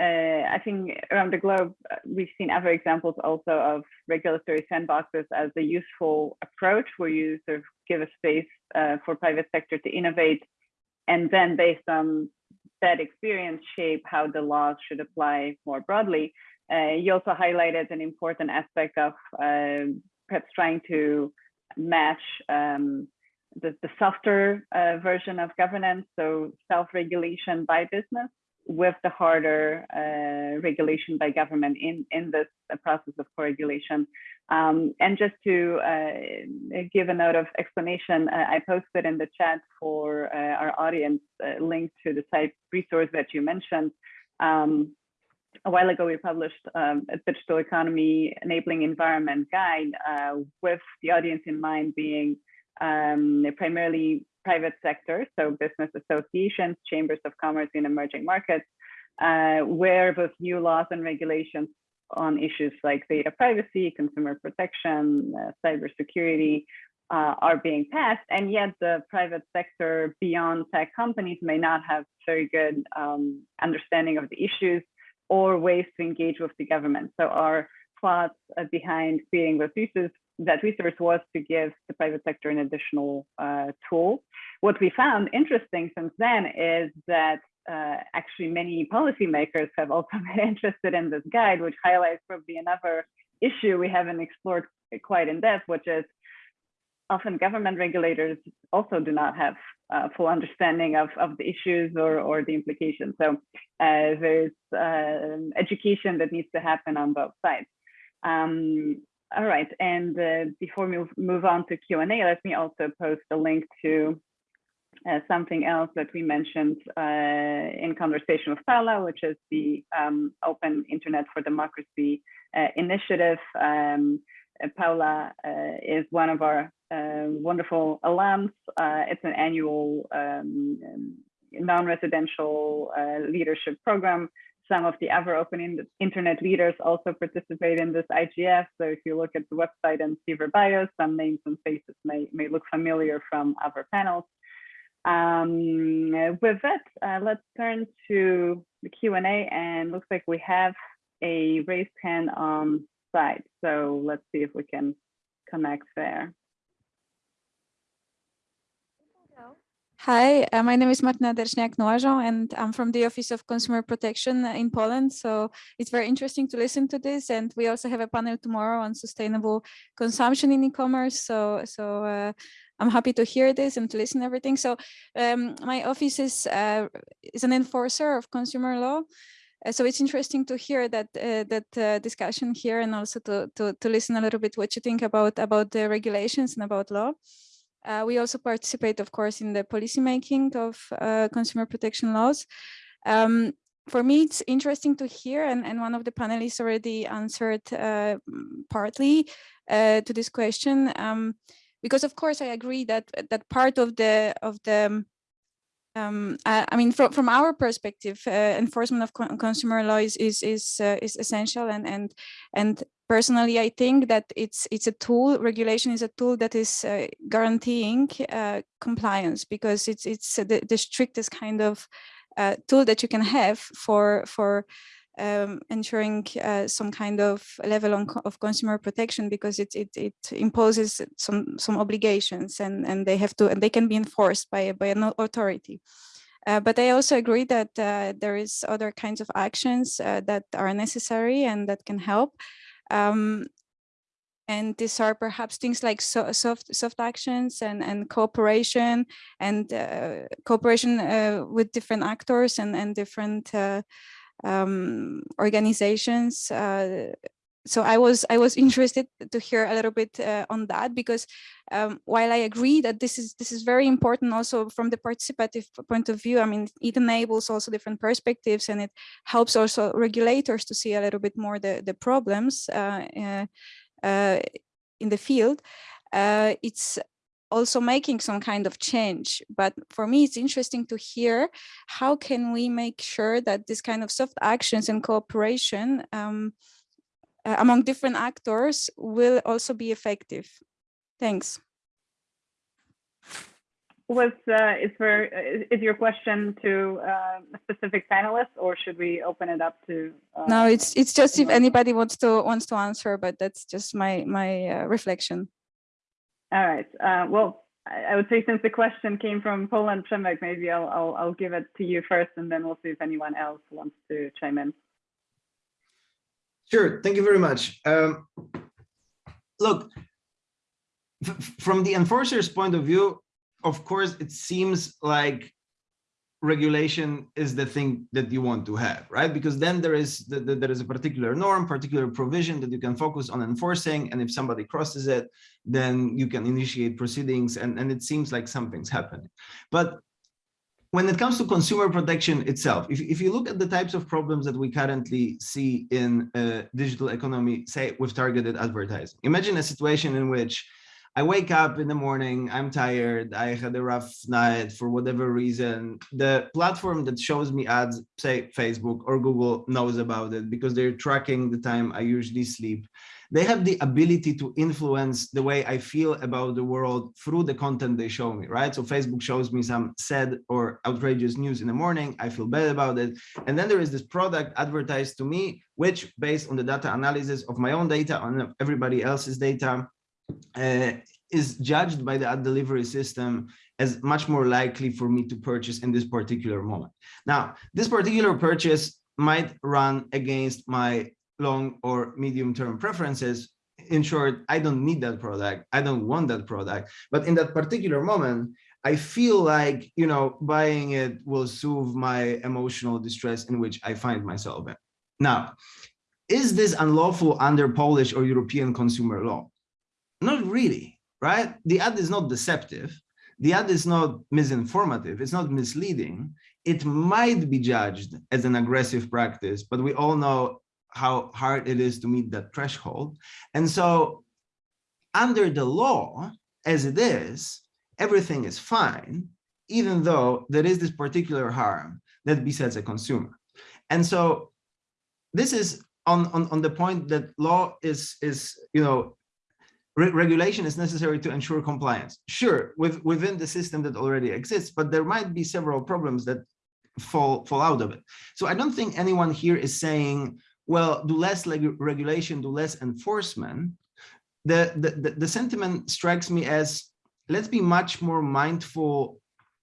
uh, I think around the globe, uh, we've seen other examples also of regulatory sandboxes as a useful approach where you sort of give a space uh, for private sector to innovate and then based on that experience shape how the laws should apply more broadly. Uh, you also highlighted an important aspect of um, perhaps trying to match um, the, the softer uh, version of governance, so self-regulation by business with the harder uh, regulation by government in, in this process of co-regulation. Um, and just to uh, give a note of explanation, uh, I posted in the chat for uh, our audience uh, link to the CIPE resource that you mentioned. Um, a while ago, we published um, a digital economy enabling environment guide uh, with the audience in mind being um, primarily private sector, so business associations, chambers of commerce in emerging markets, uh, where both new laws and regulations on issues like data privacy, consumer protection, uh, cybersecurity uh, are being passed, and yet the private sector beyond tech companies may not have very good um, understanding of the issues or ways to engage with the government. So our thoughts uh, behind creating those uses that resource was to give the private sector an additional uh, tool. What we found interesting since then is that uh, actually many policymakers have also been interested in this guide, which highlights probably another issue we haven't explored quite in depth, which is often government regulators also do not have uh, full understanding of, of the issues or, or the implications. So uh, there's uh, education that needs to happen on both sides. Um, all right, and uh, before we move, on to Q&A, let me also post a link to uh, something else that we mentioned uh, in conversation with Paula, which is the um, Open Internet for Democracy uh, initiative. Um, uh, Paula uh, is one of our wonderful alums. it's an annual um, non-residential leadership program some of the other open internet leaders also participate in this IGF. So if you look at the website and see their bios, some names and faces may, may look familiar from other panels. Um, with that, uh, let's turn to the Q&A and looks like we have a raised hand on site. So let's see if we can connect there. Hi, uh, my name is Martina Derszniak-Noażą and I'm from the Office of Consumer Protection in Poland. So it's very interesting to listen to this. And we also have a panel tomorrow on sustainable consumption in e-commerce. So, so uh, I'm happy to hear this and to listen to everything. So um, my office is, uh, is an enforcer of consumer law. Uh, so it's interesting to hear that uh, that uh, discussion here and also to, to, to listen a little bit what you think about about the regulations and about law. Uh, we also participate, of course, in the policymaking of uh, consumer protection laws. Um, for me, it's interesting to hear, and, and one of the panelists already answered uh, partly uh, to this question, um, because of course I agree that that part of the of the um, I, I, mean, from, from our perspective, uh, enforcement of con consumer law is is is, uh, is essential, and and and personally, I think that it's it's a tool. Regulation is a tool that is uh, guaranteeing uh, compliance because it's it's the, the strictest kind of uh, tool that you can have for for um, ensuring uh, some kind of level on, of consumer protection because it, it, it imposes some some obligations and and they have to and they can be enforced by by an authority. Uh, but I also agree that uh, there is other kinds of actions uh, that are necessary and that can help. Um, And these are perhaps things like so, soft soft actions and, and cooperation and uh, cooperation uh, with different actors and, and different um, organizations. Uh, so I was I was interested to hear a little bit uh, on that because um, while I agree that this is this is very important also from the participative point of view, I mean it enables also different perspectives and it helps also regulators to see a little bit more the the problems uh, uh, uh in the field. Uh, it's also making some kind of change. But for me, it's interesting to hear how can we make sure that this kind of soft actions and cooperation um, among different actors will also be effective. Thanks. Was uh, is for is your question to uh, a specific panelist, or should we open it up to? Uh, no, it's it's just if anybody wants to wants to answer, but that's just my my uh, reflection. All right. Uh, well, I, would say since the question came from Poland, Przemek, maybe I'll, I'll I'll give it to you first, and then we'll see if anyone else wants to chime in. Sure. Thank you very much. Um, look, from the enforcer's point of view, of course, it seems like regulation is the thing that you want to have, right? Because then there is the, the, there is a particular norm, particular provision that you can focus on enforcing, and if somebody crosses it, then you can initiate proceedings, and, and it seems like something's happening. But when it comes to consumer protection itself, if, if you look at the types of problems that we currently see in uh, digital economy, say with targeted advertising, imagine a situation in which I wake up in the morning, I'm tired, I had a rough night for whatever reason. The platform that shows me ads, say Facebook or Google knows about it because they're tracking the time I usually sleep they have the ability to influence the way I feel about the world through the content they show me, right? So Facebook shows me some sad or outrageous news in the morning, I feel bad about it. And then there is this product advertised to me, which based on the data analysis of my own data, on everybody else's data, uh, is judged by the ad delivery system as much more likely for me to purchase in this particular moment. Now, this particular purchase might run against my long or medium term preferences. In short i don't need that product. I don't want that product. But in that particular moment i feel like you know buying it will soothe my emotional distress in which i find myself in. Now is this unlawful under polish or european consumer law not really right the ad is not deceptive the ad is not misinformative it's not misleading it might be judged as an aggressive practice but we all know how hard it is to meet that threshold. And so under the law, as it is, everything is fine, even though there is this particular harm that besets a consumer. And so this is on, on, on the point that law is, is you know, re regulation is necessary to ensure compliance. Sure, with, within the system that already exists, but there might be several problems that fall, fall out of it. So I don't think anyone here is saying, well, do less regulation, do less enforcement, the, the, the sentiment strikes me as let's be much more mindful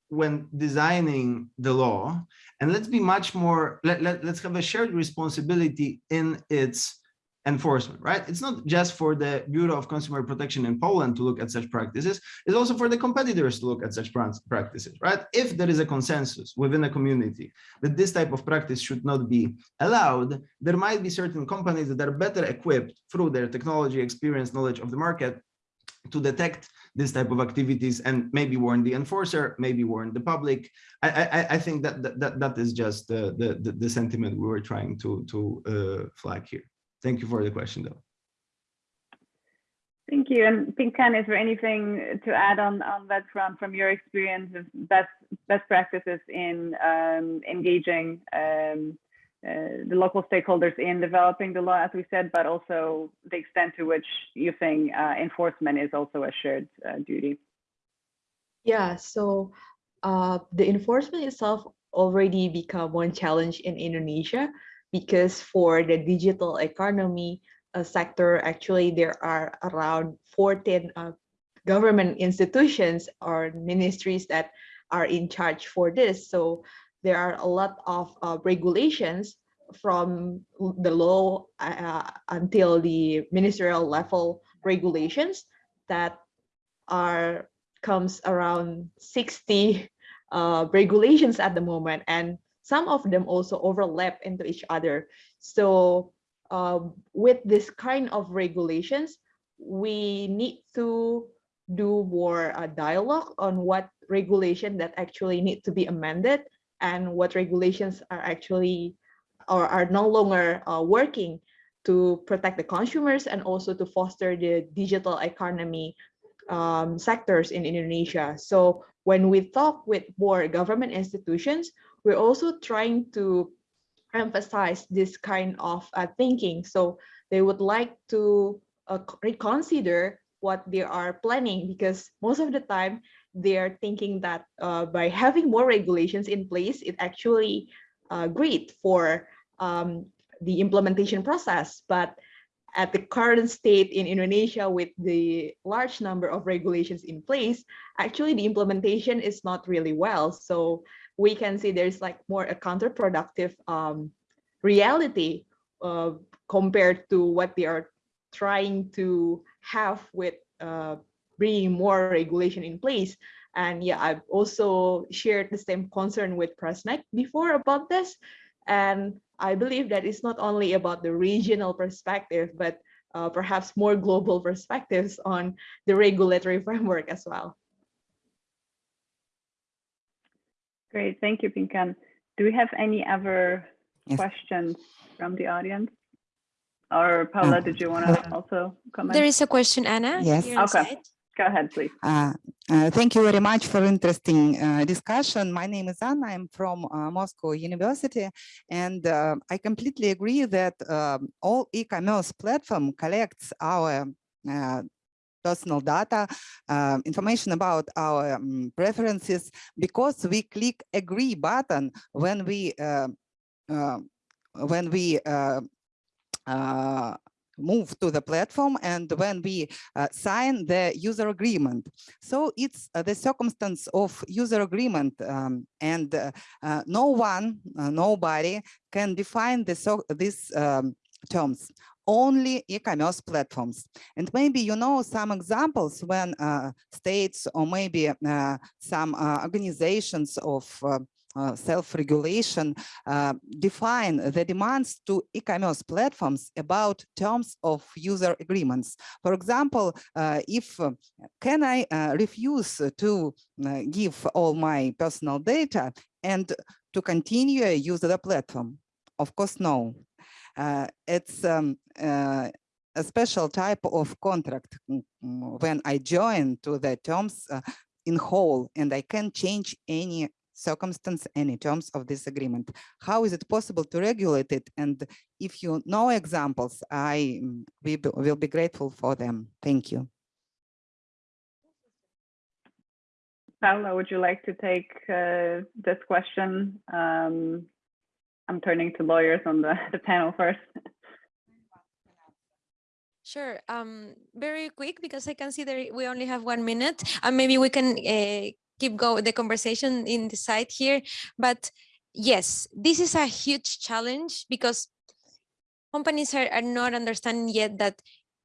when designing the law and let's be much more let, let, let's have a shared responsibility in its enforcement, right? It's not just for the Bureau of Consumer Protection in Poland to look at such practices, it's also for the competitors to look at such practices, right? If there is a consensus within a community that this type of practice should not be allowed, there might be certain companies that are better equipped through their technology, experience, knowledge of the market to detect this type of activities and maybe warn the enforcer, maybe warn the public. I, I, I think that, that that is just the, the, the sentiment we were trying to, to uh, flag here. Thank you for the question, though. Thank you. And Pingkan, is there anything to add on, on that front from your experience of best best practices in um, engaging um, uh, the local stakeholders in developing the law, as we said, but also the extent to which you think uh, enforcement is also a shared uh, duty? Yeah, so uh, the enforcement itself already become one challenge in Indonesia because for the digital economy uh, sector, actually there are around 14 uh, government institutions or ministries that are in charge for this. So there are a lot of uh, regulations from the law uh, until the ministerial level regulations that are comes around 60 uh, regulations at the moment and some of them also overlap into each other. So um, with this kind of regulations, we need to do more uh, dialogue on what regulation that actually need to be amended and what regulations are actually or are no longer uh, working to protect the consumers and also to foster the digital economy um, sectors in Indonesia. So when we talk with more government institutions, we're also trying to emphasize this kind of uh, thinking. So they would like to uh, reconsider what they are planning because most of the time they are thinking that uh, by having more regulations in place, it actually uh, great for um, the implementation process. But at the current state in Indonesia with the large number of regulations in place, actually the implementation is not really well. So we can see there's like more a counterproductive um, reality uh, compared to what they are trying to have with uh, bringing more regulation in place. And yeah, I've also shared the same concern with Przemek before about this. And I believe that it's not only about the regional perspective, but uh, perhaps more global perspectives on the regulatory framework as well. Great, thank you, Pingkan. Do we have any other Yes. questions from the audience? Or Paula, Uh, did you want to also comment? There is a question, Anna. Yes. Okay. Go ahead, please. Uh, uh, Thank you very much for interesting uh, discussion. My name is Anna. I'm from uh, Moscow University, and uh, I completely agree that um, all e-commerce platform collects our uh, personal data, uh, information about our um, preferences, because we click agree button when we uh, uh, when we uh, uh, move to the platform and when we uh, sign the user agreement. So it's uh, the circumstance of user agreement um, and uh, uh, no one, nobody can define the so these um, terms only e-commerce platforms. And maybe you know some examples when uh, states or maybe uh, some uh, organizations of uh, uh, self-regulation uh, define the demands to e-commerce platforms about terms of user agreements. For example, if can I refuse to give all my personal data and to continue use the platform? Of course, no. Uh, it's um, uh, a special type of contract mm, mm, when I join to the terms uh, in whole and I can change any circumstance, any terms of this agreement. How is it possible to regulate it? And if you know examples, I mm, will be grateful for them. Thank you. Paula, would you like to take uh, this question? Um, I'm turning to lawyers on the, the panel first. Sure. Um, very quick because I can see that we only have one minute, and maybe we can uh, keep going the conversation in the side here. But yes, this is a huge challenge because companies are, are not understanding yet that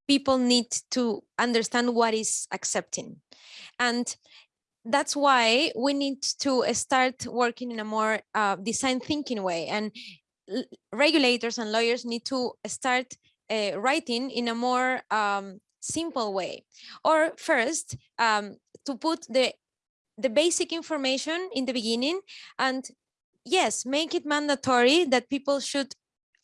people need to understand what is accepting, and that's why we need to start working in a more uh, design thinking way and regulators and lawyers need to start uh, writing in a more um, simple way. Or first um, to put the the basic information in the beginning and yes make it mandatory that people should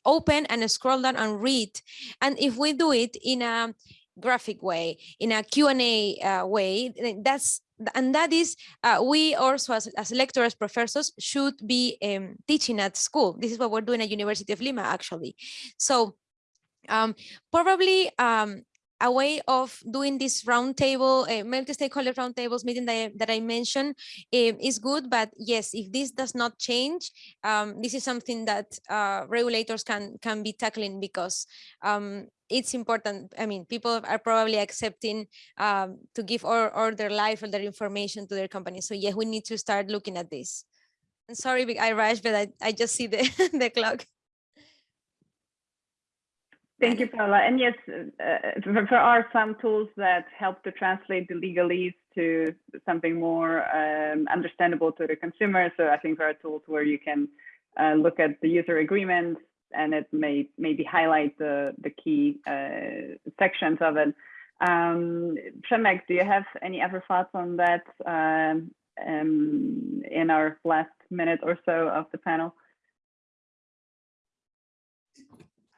open and scroll down and read. And if we do it in a graphic way in a q&a uh, way that's and that is uh, we also as, as lecturers professors should be um, teaching at school. This is what we're doing at university of lima actually. So um, probably um, a way of doing this roundtable, uh, multi-stakeholder roundtables meeting that I, that I mentioned um, is good, but yes, if this does not change, um, this is something that uh, regulators can can be tackling because um, it's important. I mean, people are probably accepting um, to give all, all their life or their information to their company. So yes, we need to start looking at this. I'm sorry, I rushed, but I, I just see the, the clock. Thank you, Paula. And yes, uh, there there are some tools that help to translate the legalese to something more um, understandable to the consumer. So I think there are tools where you can uh, look at the user agreement and it may maybe highlight the, the key uh, sections of it. Um, do you have any other thoughts on that um, um, in our last minute or so of the panel?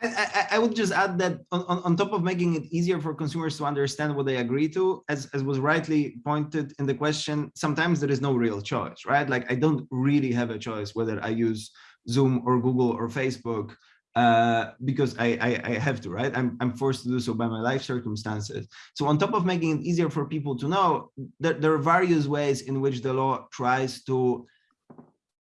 I, I, would just add that on, on, top of making it easier for consumers to understand what they agree to, as, as was rightly pointed in the question, sometimes there is no real choice, right? Like I don't really have a choice whether I use Zoom or Google or Facebook uh, because I, I, I have to, right? I'm, I'm forced to do so by my life circumstances. So on top of making it easier for people to know, that there are various ways in which the law tries to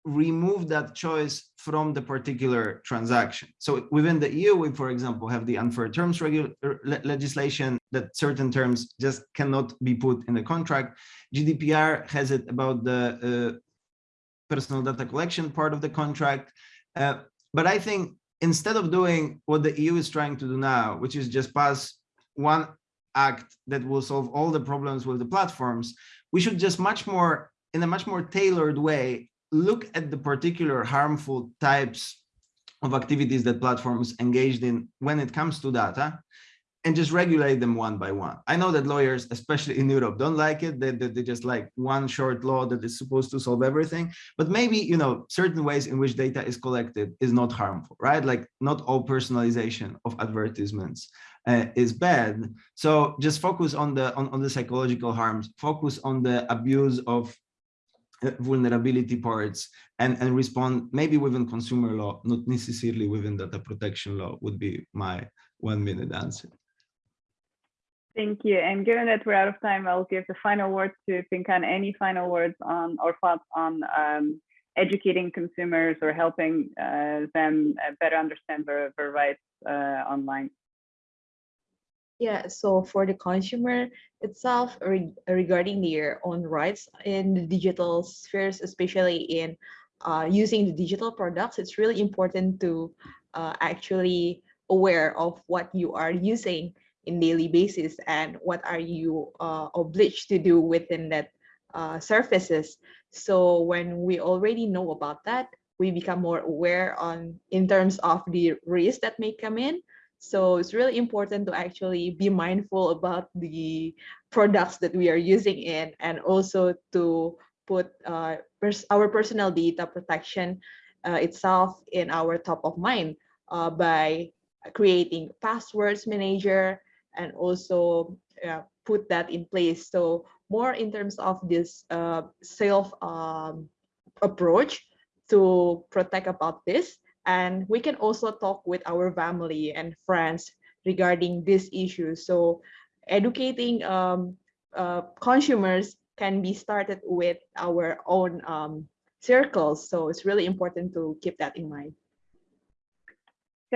remove that choice from the particular transaction. So within the EU, we, for example, have the unfair terms le legislation that certain terms just cannot be put in the contract. GDPR has it about the uh, personal data collection part of the contract. Uh, but I think instead of doing what the EU is trying to do now, which is just pass one act that will solve all the problems with the platforms, we should just much more, in a much more tailored way, look at the particular harmful types of activities that platforms engaged in when it comes to data and just regulate them one by one. I know that lawyers, especially in Europe, don't like it. They, they, they, just like one short law that is supposed to solve everything. But maybe, you know, certain ways in which data is collected is not harmful, right? Like not all personalization of advertisements uh, is bad. So just focus on the on, on the psychological harms, focus on the abuse of vulnerability parts and, and respond maybe within consumer law, not necessarily within data protection law would be my one minute answer. Thank you. And given that we're out of time, I'll give the final word to Pingkan. Any final words on or thoughts on um, educating consumers or helping uh, them uh, better understand their, their rights uh, online? Yeah, so for the consumer itself, re regarding their own rights in the digital spheres, especially in uh, using the digital products, it's really important to uh, actually aware of what you are using in daily basis and what are you uh, obliged to do within that uh, surfaces. So when we already know about that, we become more aware on in terms of the risk that may come in so it's really important to actually be mindful about the products that we are using in and also to put uh, pers our personal data protection uh, itself in our top of mind uh, by creating passwords manager and also put that in place. So more in terms of this uh, self um, approach to protect about this and we can also talk with our family and friends regarding this issue. So educating um, uh, consumers can be started with our own um, circles. So it's really important to keep that in mind.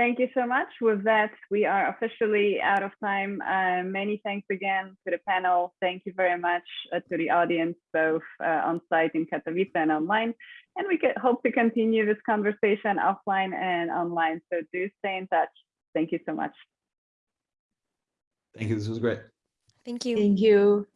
Thank you so much. With that, we are officially out of time. Uh, many thanks again to the panel. Thank you very much uh, to the audience, both uh, on site in Katowice and online. And we could hope to continue this conversation offline and online. So do stay in touch. Thank you so much. Thank you. This was great. Thank you. Thank you.